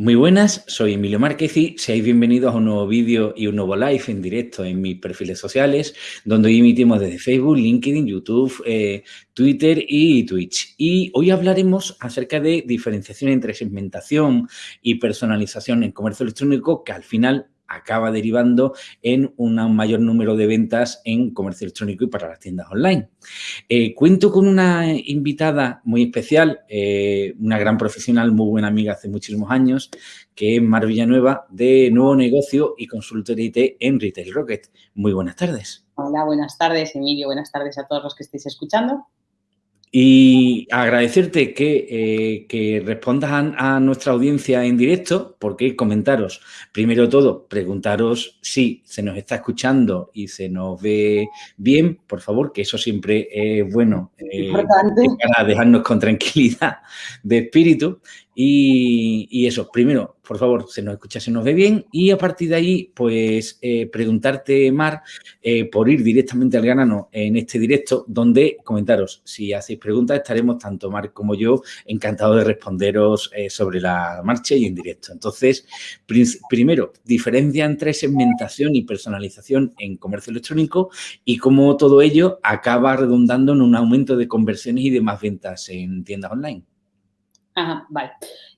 Muy buenas, soy Emilio Márquez y seáis bienvenidos a un nuevo vídeo y un nuevo live en directo en mis perfiles sociales, donde hoy emitimos desde Facebook, LinkedIn, YouTube, eh, Twitter y Twitch. Y hoy hablaremos acerca de diferenciación entre segmentación y personalización en comercio electrónico, que al final acaba derivando en un mayor número de ventas en comercio electrónico y para las tiendas online. Eh, cuento con una invitada muy especial, eh, una gran profesional, muy buena amiga hace muchísimos años, que es Mar Villanueva, de Nuevo Negocio y Consultoría IT en Retail Rocket. Muy buenas tardes. Hola, buenas tardes, Emilio. Buenas tardes a todos los que estéis escuchando. Y agradecerte que, eh, respondas a, nuestra audiencia en directo, porque comentaros, primero todo, preguntaros si se nos está escuchando y se nos ve bien, por favor, que eso siempre es bueno eh, para dejarnos con tranquilidad de espíritu. Y, eso, primero, por favor, se nos escucha, se nos ve bien y a partir de ahí, pues eh, preguntarte, Mar, eh, por ir directamente al grano en este directo, donde comentaros, si hacéis preguntas, estaremos tanto Mar como yo encantados de responderos eh, sobre la marcha y en directo. Entonces, primero, diferencia entre segmentación y personalización en comercio electrónico y cómo todo ello acaba redundando en un aumento de conversiones y de más ventas en tiendas online. Ajá, vale.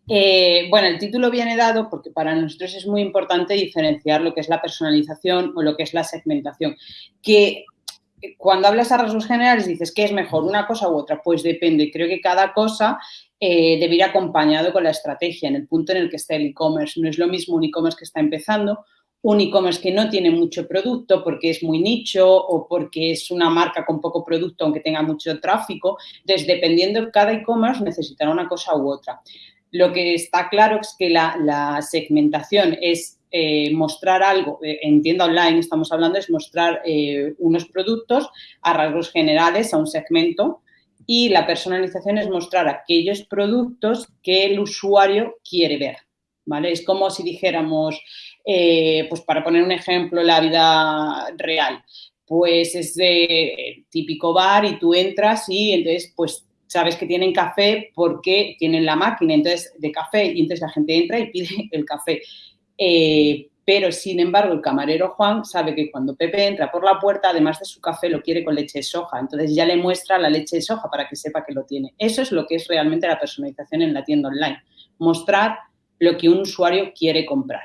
Eh, bueno, el título viene dado porque para nosotros es muy importante diferenciar lo que es la personalización o lo que es la segmentación. Que cuando hablas a rasgos generales dices, ¿qué es mejor, una cosa u otra? Pues depende. Creo que cada cosa eh, debe ir acompañado con la estrategia en el punto en el que está el e-commerce. No es lo mismo un e-commerce que está empezando un e-commerce que no tiene mucho producto porque es muy nicho o porque es una marca con poco producto aunque tenga mucho tráfico. Entonces, dependiendo, cada e-commerce necesitará una cosa u otra. Lo que está claro es que la, segmentación es eh, mostrar algo, eh, en tienda online estamos hablando, es mostrar eh, unos productos a rasgos generales a un segmento y la personalización es mostrar aquellos productos que el usuario quiere ver. ¿vale? Es como si dijéramos, eh, pues para poner un ejemplo, la vida real, pues es de típico bar y tú entras y entonces pues sabes que tienen café porque tienen la máquina entonces de café y entonces la gente entra y pide el café. Eh, pero, sin embargo, el camarero Juan sabe que cuando Pepe entra por la puerta, además de su café, lo quiere con leche de soja. Entonces, ya le muestra la leche de soja para que sepa que lo tiene. Eso es lo que es realmente la personalización en la tienda online. Mostrar lo que un usuario quiere comprar.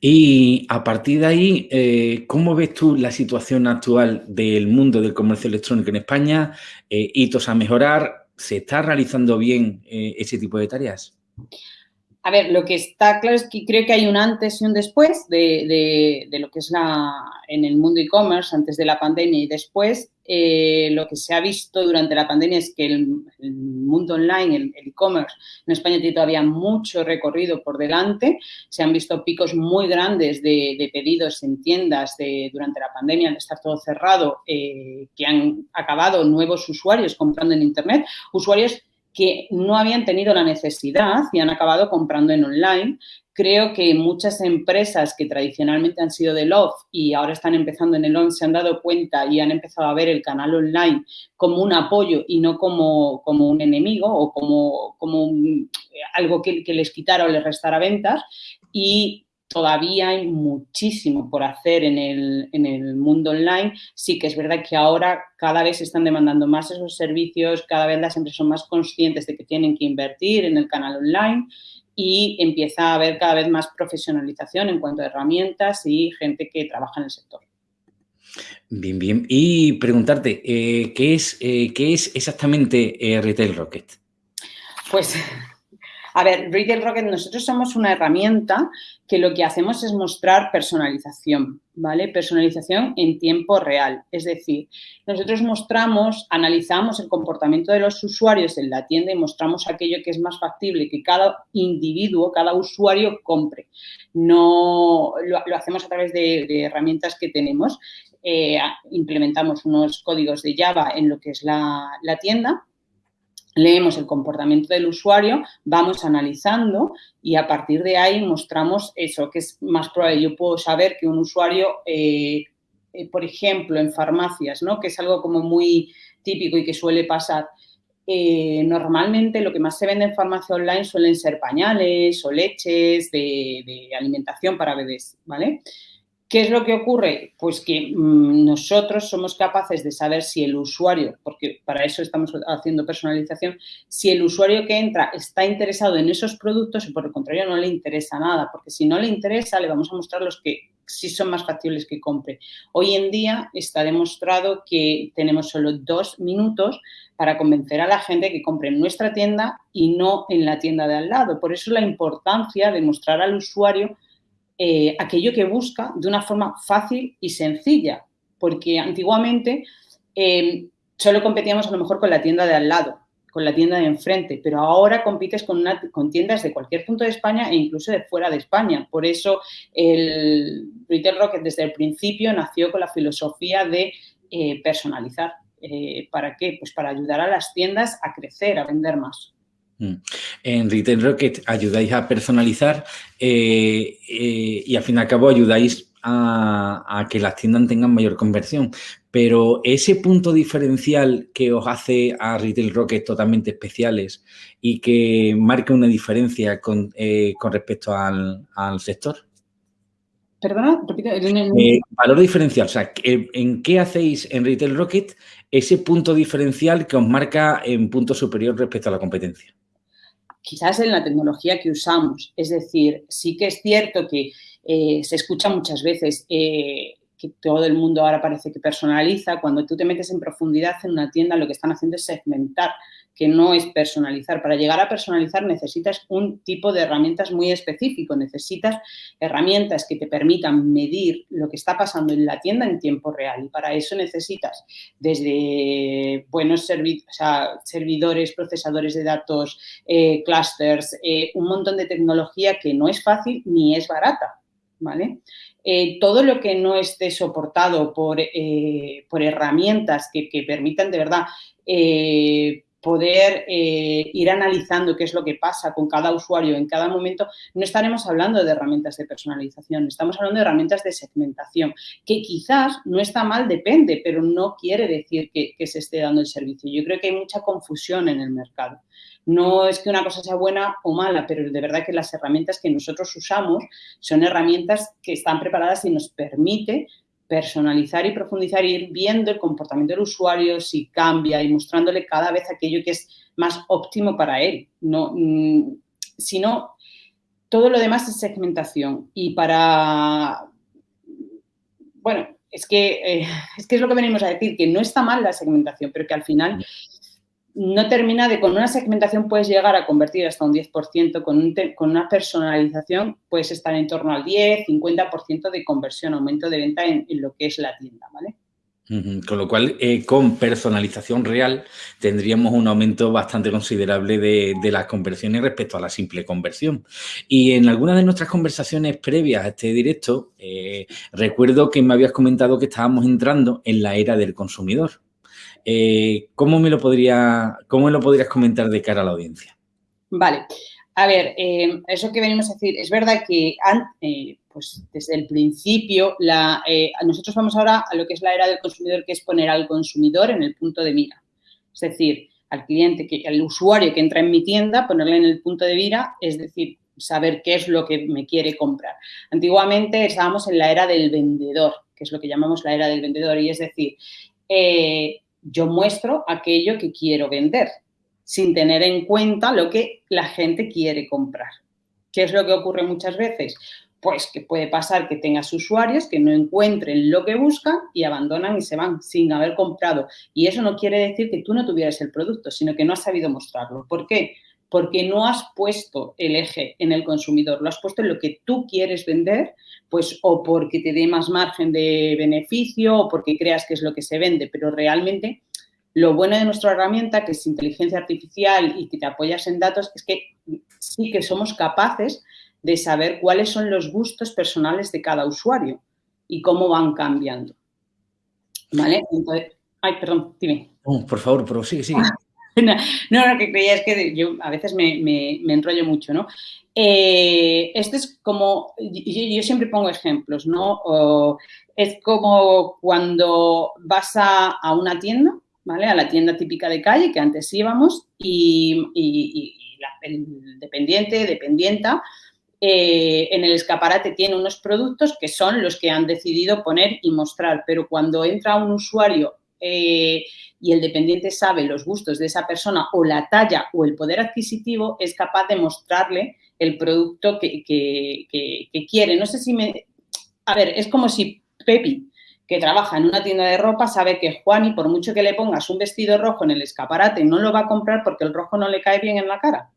Y a partir de ahí, eh, ¿cómo ves tú la situación actual del mundo del comercio electrónico en España? Eh, ¿Hitos a mejorar? ¿Se está realizando bien eh, ese tipo de tareas? A ver, lo que está claro es que creo que hay un antes y un después de, lo que es la, en el mundo e-commerce, antes de la pandemia y después. Eh, lo que se ha visto durante la pandemia es que el, mundo online, el e-commerce, en España tiene todavía mucho recorrido por delante. Se han visto picos muy grandes de, pedidos en tiendas de, durante la pandemia, al estar todo cerrado, eh, que han acabado nuevos usuarios comprando en Internet, usuarios que no habían tenido la necesidad y han acabado comprando en online. Creo que muchas empresas que tradicionalmente han sido del off y ahora están empezando en el on se han dado cuenta y han empezado a ver el canal online como un apoyo y no como, como un enemigo o como, como algo que, les quitara o les restara ventas. Y todavía hay muchísimo por hacer en el, mundo online. Sí que es verdad que ahora cada vez se están demandando más esos servicios, cada vez las empresas son más conscientes de que tienen que invertir en el canal online y empieza a haber cada vez más profesionalización en cuanto a herramientas y gente que trabaja en el sector. Bien, bien. Y preguntarte, eh, ¿qué, es, eh, ¿qué es exactamente eh, Retail Rocket? Pues a ver, Retail Rocket, nosotros somos una herramienta que lo que hacemos es mostrar personalización, ¿vale? Personalización en tiempo real. Es decir, nosotros mostramos, analizamos el comportamiento de los usuarios en la tienda y mostramos aquello que es más factible que cada individuo, cada usuario compre. No lo, hacemos a través de, herramientas que tenemos. Eh, implementamos unos códigos de Java en lo que es la tienda leemos el comportamiento del usuario, vamos analizando y a partir de ahí mostramos eso, que es más probable. Yo puedo saber que un usuario, eh, eh, por ejemplo, en farmacias, ¿no? que es algo como muy típico y que suele pasar, eh, normalmente lo que más se vende en farmacia online suelen ser pañales o leches de, de alimentación para bebés, ¿vale? ¿Qué es lo que ocurre? Pues que mm, nosotros somos capaces de saber si el usuario, porque para eso estamos haciendo personalización, si el usuario que entra está interesado en esos productos o por el contrario no le interesa nada, porque si no le interesa le vamos a mostrar los que sí son más factibles que compre. Hoy en día está demostrado que tenemos solo dos minutos para convencer a la gente que compre en nuestra tienda y no en la tienda de al lado. Por eso la importancia de mostrar al usuario eh, aquello que busca de una forma fácil y sencilla, porque antiguamente eh, solo competíamos a lo mejor con la tienda de al lado, con la tienda de enfrente, pero ahora compites con, con tiendas de cualquier punto de España e incluso de fuera de España. Por eso el Retail Rocket desde el principio nació con la filosofía de eh, personalizar. ¿Para qué? Pues para ayudar a las tiendas a crecer, a vender más. Mm. En Retail Rocket ayudáis a personalizar eh, eh, y al fin y al cabo ayudáis a, que las tiendas tengan mayor conversión. Pero ese punto diferencial que os hace a Retail Rocket totalmente especiales y que marca una diferencia con, eh, respecto al, sector. Perdona, valor diferencial, o sea, ¿en qué hacéis en Retail Rocket ese punto diferencial que os marca en punto superior respecto a la competencia? Quizás en la tecnología que usamos. Es decir, sí que es cierto que eh, se escucha muchas veces eh, que todo el mundo ahora parece que personaliza. Cuando tú te metes en profundidad en una tienda, lo que están haciendo es segmentar que no es personalizar. Para llegar a personalizar necesitas un tipo de herramientas muy específico, necesitas herramientas que te permitan medir lo que está pasando en la tienda en tiempo real y para eso necesitas desde buenos servidores, procesadores de datos, eh, clusters, eh, un montón de tecnología que no es fácil ni es barata. ¿Vale? Eh, todo lo que no esté soportado por, por herramientas que, que, permitan de verdad poder eh, ir analizando qué es lo que pasa con cada usuario en cada momento, no estaremos hablando de herramientas de personalización, estamos hablando de herramientas de segmentación, que quizás no está mal, depende, pero no quiere decir que, se esté dando el servicio. Yo creo que hay mucha confusión en el mercado. No es que una cosa sea buena o mala, pero de verdad que las herramientas que nosotros usamos son herramientas que están preparadas y nos permite personalizar y profundizar y ir viendo el comportamiento del usuario, si cambia y mostrándole cada vez aquello que es más óptimo para él. No, mm, sino todo lo demás es segmentación. Y para, bueno, es que, eh, es que es lo que venimos a decir, que no está mal la segmentación, pero que al final no termina de, con una segmentación puedes llegar a convertir hasta un 10%, con, con una personalización puedes estar en torno al 10, 50% de conversión, aumento de venta en, lo que es la tienda, ¿vale? Con lo cual, eh, con personalización real, tendríamos un aumento bastante considerable de, las conversiones respecto a la simple conversión. Y en algunas de nuestras conversaciones previas a este directo, eh, recuerdo que me habías comentado que estábamos entrando en la era del consumidor. Eh, ¿cómo, me lo podría, ¿Cómo lo podrías comentar de cara a la audiencia? Vale. A ver, eh, eso que venimos a decir, es verdad que eh, pues desde el principio, la, nosotros vamos ahora a lo que es la era del consumidor, que es poner al consumidor en el punto de mira. Es decir, al cliente, al usuario que entra en mi tienda, ponerle en el punto de mira, es decir, saber qué es lo que me quiere comprar. Antiguamente estábamos en la era del vendedor, que es lo que llamamos la era del vendedor, y es decir, yo muestro aquello que quiero vender, sin tener en cuenta lo que la gente quiere comprar. ¿Qué es lo que ocurre muchas veces? Pues que puede pasar que tengas usuarios que no encuentren lo que buscan y abandonan y se van sin haber comprado. Y eso no quiere decir que tú no tuvieras el producto, sino que no has sabido mostrarlo. ¿Por qué? Porque no has puesto el eje en el consumidor, lo has puesto en lo que tú quieres vender pues o porque te dé más margen de beneficio o porque creas que es lo que se vende, pero realmente lo bueno de nuestra herramienta, que es inteligencia artificial y que te apoyas en datos, es que sí que somos capaces de saber cuáles son los gustos personales de cada usuario y cómo van cambiando. ¿Vale? Entonces, ay, perdón, dime. por favor, pero sí, sí. no, lo que creía es que yo a veces me, me enrollo mucho, ¿no? Eh, esto es como, yo, siempre pongo ejemplos, ¿no? es como cuando vas a, una tienda ¿vale? A la tienda típica de calle que antes íbamos y, el dependiente, dependienta, eh, en el escaparate tiene unos productos que son los que han decidido poner y mostrar, pero cuando entra un usuario eh, y el dependiente sabe los gustos de esa persona o la talla o el poder adquisitivo, es capaz de mostrarle el producto que, quiere. No sé si me... A ver, es como si Pepi, que trabaja en una tienda de ropa, sabe que Juan, y por mucho que le pongas un vestido rojo en el escaparate, no lo va a comprar porque el rojo no le cae bien en la cara.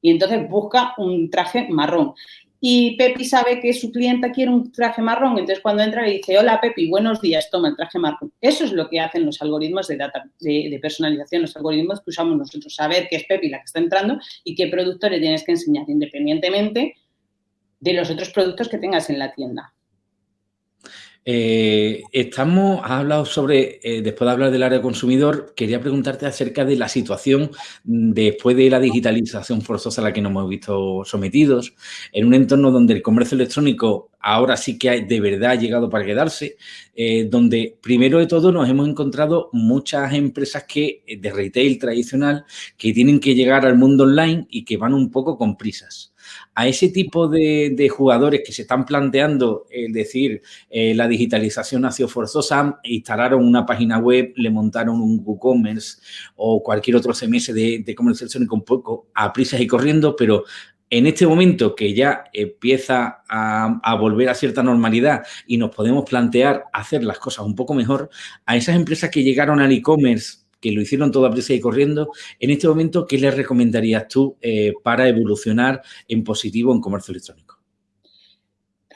Y entonces busca un traje marrón y Pepi sabe que su clienta quiere un traje marrón, entonces cuando entra le dice, hola Pepi, buenos días, toma el traje marrón. Eso es lo que hacen los algoritmos de, data, de, personalización, los algoritmos que usamos nosotros, saber que es Pepi la que está entrando y qué producto le tienes que enseñar, independientemente de los otros productos que tengas en la tienda. Eh, estamos, has hablado sobre, eh, después de hablar del área consumidor, quería preguntarte acerca de la situación después de la digitalización forzosa a la que nos hemos visto sometidos, en un entorno donde el comercio electrónico ahora sí que de verdad ha llegado para quedarse, eh, donde primero de todo nos hemos encontrado muchas empresas que de retail tradicional que tienen que llegar al mundo online y que van un poco con prisas a ese tipo de, jugadores que se están planteando, es decir, eh, la digitalización sido forzosa, instalaron una página web, le montaron un WooCommerce o cualquier otro CMS de, de comercio electrónico un poco a prisas y corriendo, pero en este momento que ya empieza a, volver a cierta normalidad y nos podemos plantear hacer las cosas un poco mejor, a esas empresas que llegaron al e-commerce que lo hicieron toda prisa y corriendo, en este momento, ¿qué les recomendarías tú eh, para evolucionar en positivo en comercio electrónico?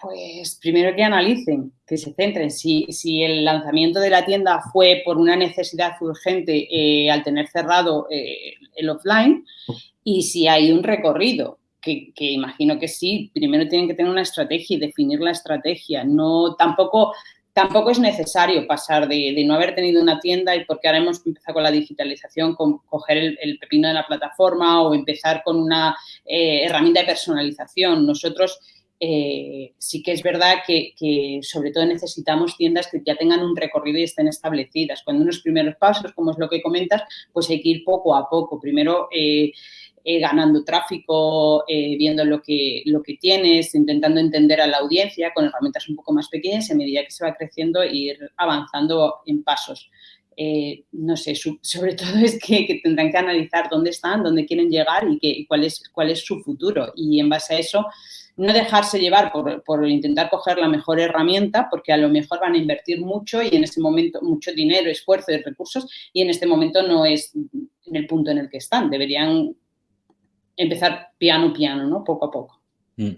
Pues primero que analicen, que se centren. Si, si el lanzamiento de la tienda fue por una necesidad urgente eh, al tener cerrado eh, el offline y si hay un recorrido, que, que, imagino que sí, primero tienen que tener una estrategia y definir la estrategia. No, tampoco Tampoco es necesario pasar de, no haber tenido una tienda y porque ahora hemos empezado con la digitalización, con coger el, pepino de la plataforma o empezar con una eh, herramienta de personalización. Nosotros eh, sí que es verdad que, sobre todo necesitamos tiendas que ya tengan un recorrido y estén establecidas. Cuando unos primeros pasos, como es lo que comentas, pues hay que ir poco a poco. Primero, eh, eh, ganando tráfico, eh, viendo lo que, lo que tienes, intentando entender a la audiencia con herramientas un poco más pequeñas y a medida que se va creciendo ir avanzando en pasos. Eh, no sé, sobre todo es que, tendrán que analizar dónde están, dónde quieren llegar y, que, cuál, es, cuál es su futuro. Y en base a eso, no dejarse llevar por, por, intentar coger la mejor herramienta, porque a lo mejor van a invertir mucho y en ese momento mucho dinero, esfuerzo y recursos y en este momento no es en el punto en el que están. Deberían empezar piano, piano, ¿no? Poco a poco. Mm.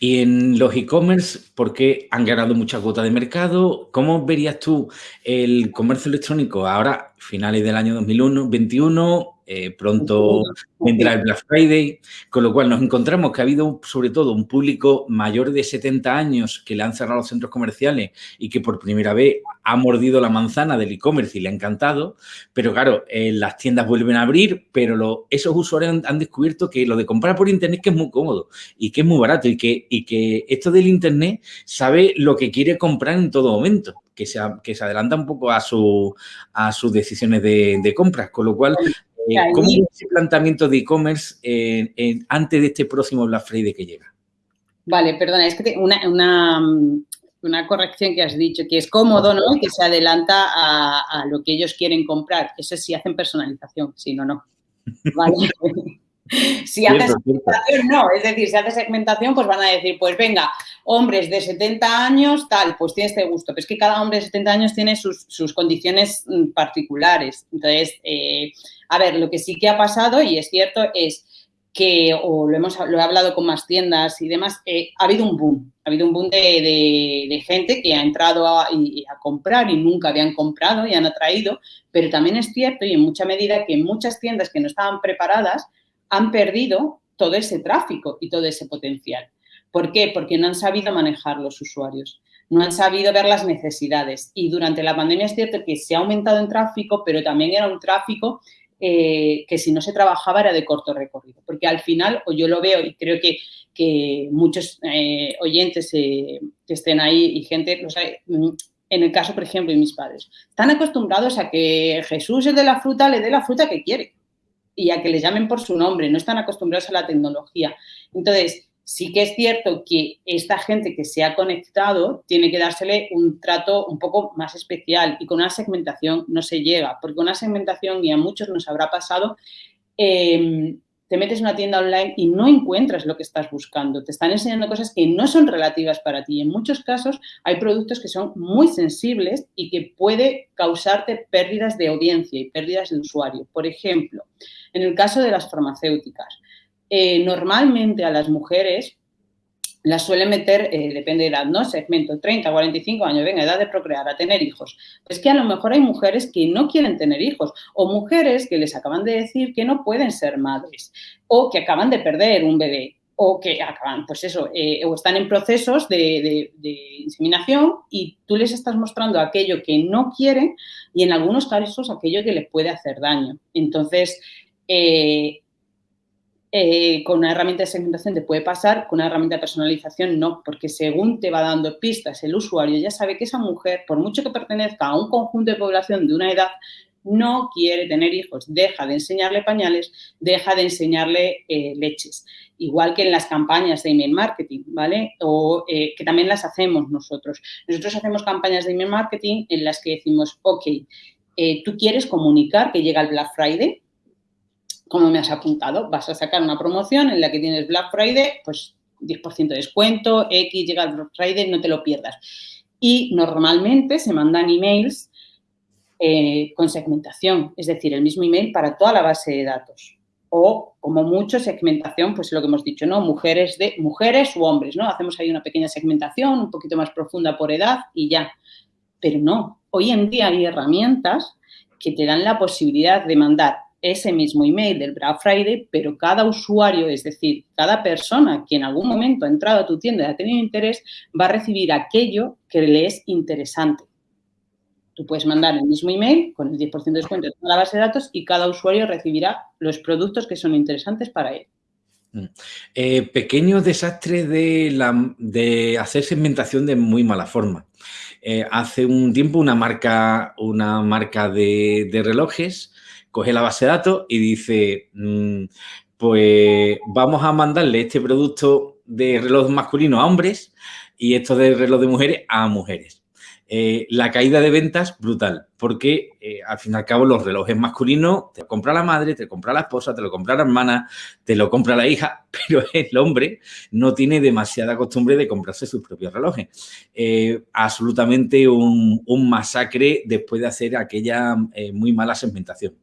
Y en los e-commerce, porque han ganado mucha cuota de mercado, ¿cómo verías tú el comercio electrónico ahora, finales del año 2021, eh, pronto vendrá el Black Friday, con lo cual nos encontramos que ha habido sobre todo un público mayor de 70 años que le han cerrado los centros comerciales y que por primera vez ha mordido la manzana del e-commerce y le ha encantado, pero claro, eh, las tiendas vuelven a abrir, pero esos usuarios han, descubierto que lo de comprar por internet que es muy cómodo y que es muy barato y que, esto del internet sabe lo que quiere comprar en todo momento. Que se, adelanta un poco a, su, a sus decisiones de, compras, con lo cual ¿Cómo es ese planteamiento de e-commerce antes de este próximo Black Friday que llega? Vale, perdona, es que una, una, corrección que has dicho, que es cómodo, ¿no? Que se adelanta a, lo que ellos quieren comprar. Eso sí hacen personalización, si no, no. Vale. Si haces segmentación, no. Es decir, si haces segmentación, pues van a decir, pues venga, hombres de 70 años, tal, pues tiene este gusto. Pero es que cada hombre de 70 años tiene sus, sus condiciones mm, particulares. Entonces, eh, a ver, lo que sí que ha pasado, y es cierto, es que, o lo, hemos, lo he hablado con más tiendas y demás, eh, ha habido un boom. Ha habido un boom de, gente que ha entrado a, a, comprar y nunca habían comprado y han atraído, pero también es cierto y en mucha medida que muchas tiendas que no estaban preparadas han perdido todo ese tráfico y todo ese potencial. ¿Por qué? Porque no han sabido manejar los usuarios, no han sabido ver las necesidades. Y durante la pandemia es cierto que se ha aumentado en tráfico, pero también era un tráfico eh, que si no se trabajaba era de corto recorrido. Porque al final, o yo lo veo y creo que, muchos eh, oyentes eh, que estén ahí y gente, en el caso, por ejemplo, de mis padres, están acostumbrados a que Jesús, es de la fruta, le dé la fruta que quiere y a que le llamen por su nombre, no están acostumbrados a la tecnología. Entonces, sí que es cierto que esta gente que se ha conectado tiene que dársele un trato un poco más especial y con una segmentación no se llega, porque una segmentación, y a muchos nos habrá pasado, eh, te metes en una tienda online y no encuentras lo que estás buscando. Te están enseñando cosas que no son relativas para ti. En muchos casos hay productos que son muy sensibles y que puede causarte pérdidas de audiencia y pérdidas de usuario. Por ejemplo, en el caso de las farmacéuticas, eh, normalmente a las mujeres las suelen meter, eh, depende de edad, ¿no? Segmento 30, 45 años, venga, edad de procrear, a tener hijos. Pues que a lo mejor hay mujeres que no quieren tener hijos o mujeres que les acaban de decir que no pueden ser madres o que acaban de perder un bebé o que acaban, pues eso, eh, o están en procesos de, inseminación y tú les estás mostrando aquello que no quieren y en algunos casos aquello que les puede hacer daño. Entonces, eh, con una herramienta de segmentación te puede pasar, con una herramienta de personalización no, porque según te va dando pistas el usuario ya sabe que esa mujer, por mucho que pertenezca a un conjunto de población de una edad, no quiere tener hijos, deja de enseñarle pañales, deja de enseñarle eh, leches. Igual que en las campañas de email marketing, ¿vale? O eh, que también las hacemos nosotros. Nosotros hacemos campañas de email marketing en las que decimos, ok, tú quieres comunicar que llega el Black Friday, como me has apuntado, vas a sacar una promoción en la que tienes Black Friday, pues 10% de descuento, X llega el Black Friday, no te lo pierdas. Y normalmente se mandan emails eh, con segmentación, es decir, el mismo email para toda la base de datos. O, como mucho, segmentación, pues lo que hemos dicho, ¿no? Mujeres, de, mujeres u hombres, ¿no? Hacemos ahí una pequeña segmentación, un poquito más profunda por edad y ya. Pero no, hoy en día hay herramientas que te dan la posibilidad de mandar ese mismo email del Black Friday, pero cada usuario, es decir, cada persona que en algún momento ha entrado a tu tienda y ha tenido interés, va a recibir aquello que le es interesante. Tú puedes mandar el mismo email con el 10% de descuento en la base de datos y cada usuario recibirá los productos que son interesantes para él. Mm. Eh, pequeño desastre de, la, de, hacer segmentación de muy mala forma. Eh, hace un tiempo una marca, una marca de relojes coge la base de datos y dice, mm, pues vamos a mandarle este producto de reloj masculino a hombres y esto de reloj de mujeres a mujeres. Eh, la caída de ventas brutal, porque eh, al fin y al cabo los relojes masculinos te lo compra la madre, te lo compra la esposa, te lo compra la hermana, te lo compra la hija, pero el hombre no tiene demasiada costumbre de comprarse sus propios relojes. Eh, absolutamente un, masacre después de hacer aquella muy mala segmentación.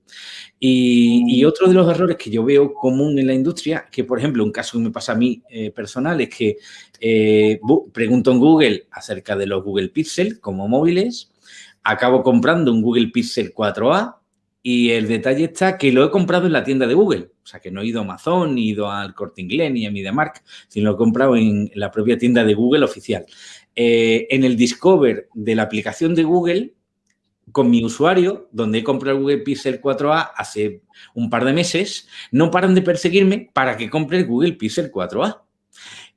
Y, otro de los errores que yo veo común en la industria, que por ejemplo un caso que me pasa a mí personal, es que pregunto en Google acerca de los Google Pixel como móviles, acabo comprando un Google Pixel 4a y el detalle está que lo he comprado en la tienda de Google. O sea, que no he ido a Amazon, ni he ido al Corte Inglés, ni a MediaMark, sino lo he comprado en la propia tienda de Google oficial. Eh, en el Discover de la aplicación de Google, con mi usuario, donde he comprado el Google Pixel 4a hace un par de meses, no paran de perseguirme para que compre el Google Pixel 4a.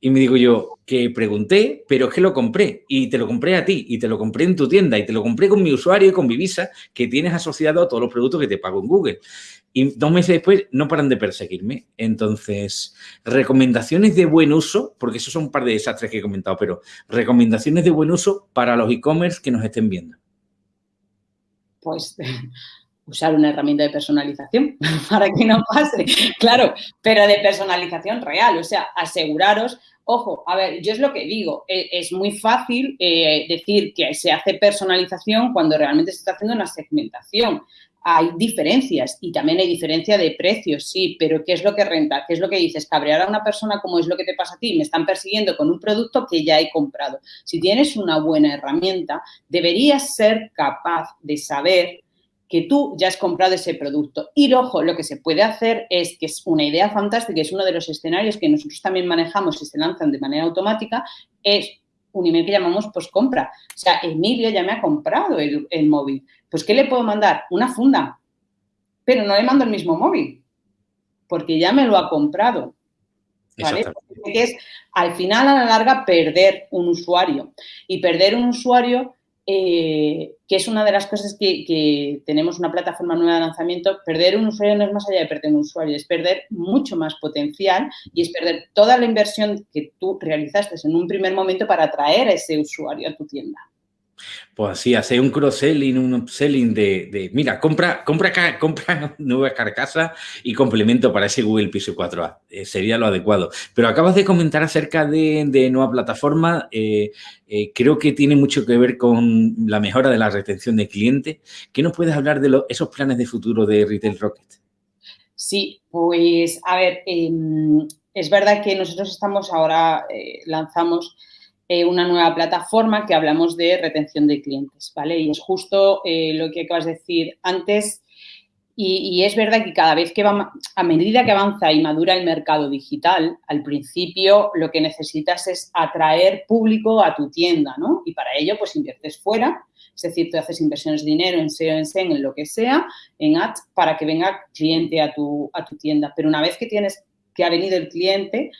Y me digo yo, que pregunté, pero es que lo compré y te lo compré a ti y te lo compré en tu tienda y te lo compré con mi usuario y con mi visa que tienes asociado a todos los productos que te pago en Google. Y dos meses después no paran de perseguirme. Entonces, recomendaciones de buen uso, porque esos son un par de desastres que he comentado, pero recomendaciones de buen uso para los e-commerce que nos estén viendo. Pues usar una herramienta de personalización para que no pase, claro, pero de personalización real, o sea, aseguraros, ojo, a ver, yo es lo que digo, e, es muy fácil eh, decir que se hace personalización cuando realmente se está haciendo una segmentación. Hay diferencias y también hay diferencia de precios, sí, pero ¿qué es lo que renta? ¿Qué es lo que dices? Cabrear a una persona como es lo que te pasa a ti, me están persiguiendo con un producto que ya he comprado. Si tienes una buena herramienta, deberías ser capaz de saber que tú ya has comprado ese producto. Y ojo, lo que se puede hacer es que es una idea fantástica, es uno de los escenarios que nosotros también manejamos y se lanzan de manera automática, es un email que llamamos post-compra. O sea, Emilio ya me ha comprado el, móvil. Pues, ¿qué le puedo mandar? Una funda. Pero no le mando el mismo móvil, porque ya me lo ha comprado. ¿Vale? Que es, al final, a la larga, perder un usuario. Y perder un usuario eh, que es una de las cosas que, tenemos una plataforma nueva de lanzamiento, perder un usuario no es más allá de perder un usuario, es perder mucho más potencial y es perder toda la inversión que tú realizaste en un primer momento para atraer a ese usuario a tu tienda. Pues así, hacer un cross-selling, un upselling de, mira, compra, compra, compra nueva carcasa y complemento para ese Google Piso 4A. Eh, sería lo adecuado. Pero acabas de comentar acerca de, nueva plataforma. Eh, eh, creo que tiene mucho que ver con la mejora de la retención de clientes. ¿Qué nos puedes hablar de esos planes de futuro de Retail Rocket? Sí, pues a ver, em, es verdad que nosotros estamos ahora, lanzamos eh, una nueva plataforma que hablamos de retención de clientes, ¿vale? Y es justo eh, lo que acabas de decir antes y, es verdad que cada vez que va, a medida que avanza y madura el mercado digital, al principio lo que necesitas es atraer público a tu tienda, ¿no? Y para ello, pues inviertes fuera, es decir, tú haces inversiones de dinero en SEO, en SEM, en lo que sea, en ads, para que venga cliente a tu, a tu tienda. Pero una vez que tienes que ha venido el cliente,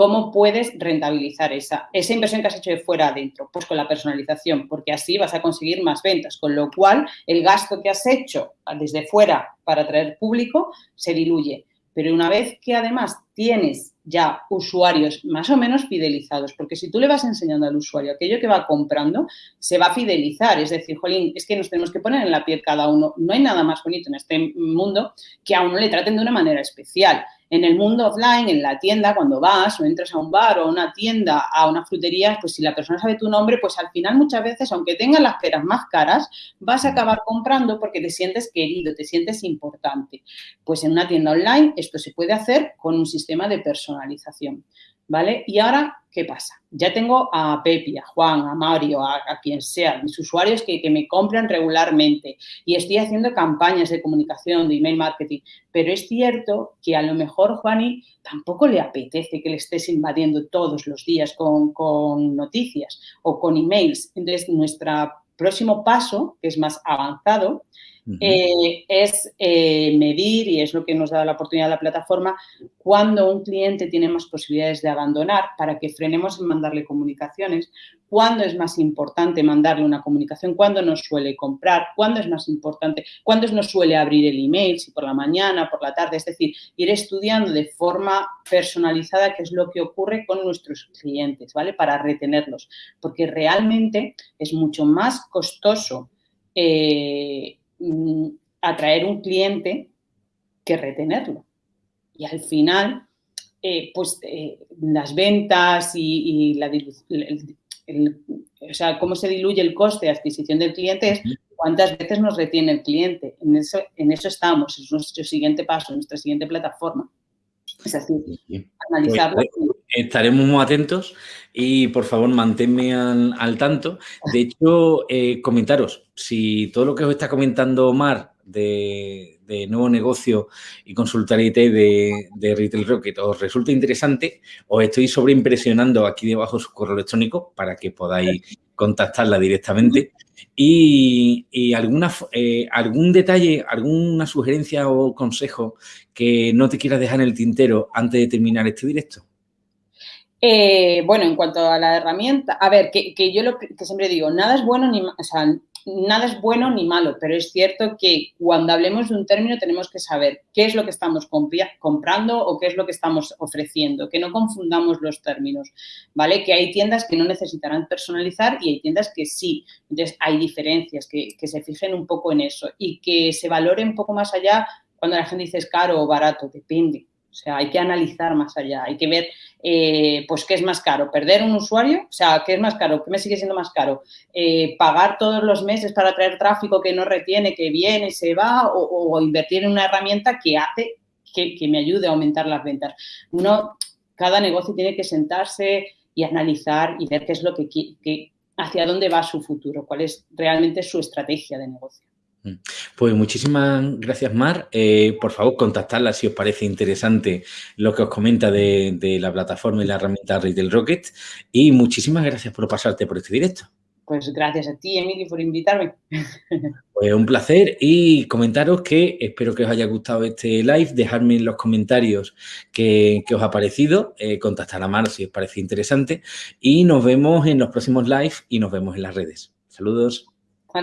¿Cómo puedes rentabilizar esa, esa inversión que has hecho de fuera adentro? Pues con la personalización, porque así vas a conseguir más ventas, con lo cual el gasto que has hecho desde fuera para atraer público se diluye. Pero una vez que además tienes ya usuarios más o menos fidelizados, porque si tú le vas enseñando al usuario aquello que va comprando, se va a fidelizar. Es decir, jolín, es que nos tenemos que poner en la piel cada uno. No hay nada más bonito en este mundo que a uno le traten de una manera especial. En el mundo offline, en la tienda, cuando vas o entras a un bar o a una tienda, a una frutería, pues si la persona sabe tu nombre, pues al final muchas veces, aunque tengas las peras más caras, vas a acabar comprando porque te sientes querido, te sientes importante. Pues en una tienda online esto se puede hacer con un sistema de personalización. ¿vale? Y ahora, ¿qué pasa? Ya tengo a Pepi, a Juan, a Mario, a, quien sea, mis usuarios que, me compran regularmente y estoy haciendo campañas de comunicación, de email marketing, pero es cierto que a lo mejor Juani tampoco le apetece que le estés invadiendo todos los días con, con noticias o con emails. Entonces, nuestro próximo paso, que es más avanzado, eh, es eh, medir, y es lo que nos da la oportunidad de la plataforma, cuando un cliente tiene más posibilidades de abandonar para que frenemos en mandarle comunicaciones, cuándo es más importante mandarle una comunicación, cuándo nos suele comprar, cuándo es más importante, cuándo nos suele abrir el email, si por la mañana, por la tarde, es decir, ir estudiando de forma personalizada qué es lo que ocurre con nuestros clientes, ¿vale? Para retenerlos, porque realmente es mucho más costoso eh, Mm, atraer un cliente que retenerlo. Y al final, eh, pues eh, las ventas y, la o sea, cómo se diluye el coste de adquisición del cliente es cuántas veces nos retiene el cliente. En eso, en eso estamos, es nuestro siguiente paso, nuestra siguiente plataforma. Es así, analizarlo. Pues, estaremos muy atentos y por favor manténme al, tanto. De hecho, eh, comentaros, si todo lo que os está comentando Omar de, nuevo negocio y consultar IT de, de, Retail Rocket os resulta interesante, os estoy sobreimpresionando aquí debajo su correo electrónico para que podáis contactarla directamente. Y, alguna, eh, algún detalle, alguna sugerencia o consejo que no te quieras dejar en el tintero antes de terminar este directo. Eh, bueno, en cuanto a la herramienta, a ver, que, yo lo que siempre digo, nada es bueno ni, o sea, nada es bueno ni malo, pero es cierto que cuando hablemos de un término tenemos que saber qué es lo que estamos comprando o qué es lo que estamos ofreciendo, que no confundamos los términos, ¿vale? Que hay tiendas que no necesitarán personalizar y hay tiendas que sí. Entonces, hay diferencias, que, que se fijen un poco en eso y que se valore un poco más allá cuando la gente dice es caro o barato, depende. O sea, hay que analizar más allá, hay que ver, eh, pues, qué es más caro, perder un usuario, o sea, qué es más caro, qué me sigue siendo más caro, eh, pagar todos los meses para traer tráfico que no retiene, que viene, se va, o, invertir en una herramienta que hace que, me ayude a aumentar las ventas. Uno, cada negocio tiene que sentarse y analizar y ver qué es lo que, que hacia dónde va su futuro, cuál es realmente su estrategia de negocio. Mm. Pues muchísimas gracias, Mar. Eh, por favor, contactadla si os parece interesante lo que os comenta de, la plataforma y la herramienta Retail Rocket. Y muchísimas gracias por pasarte por este directo. Pues gracias a ti, Emily, por invitarme. Pues un placer y comentaros que espero que os haya gustado este live. Dejadme en los comentarios qué, os ha parecido. Eh, contactar a Mar si os parece interesante. Y nos vemos en los próximos live y nos vemos en las redes. Saludos.